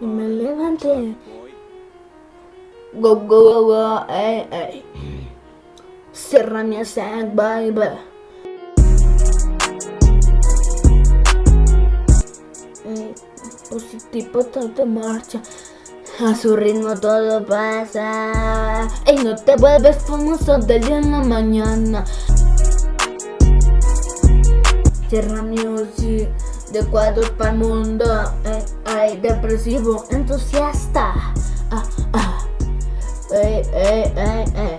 Y me levanté. Go, go, go, go, ey, ey. Cierra mi sac, baby. Ey, positivo todo marcha. A su ritmo todo pasa. Ey, no te vuelves famoso del día en la mañana. Cierra music de cuadros para el mundo. Ey, depresivo, entusiasta. Ah, ah. Ey, ey, ey.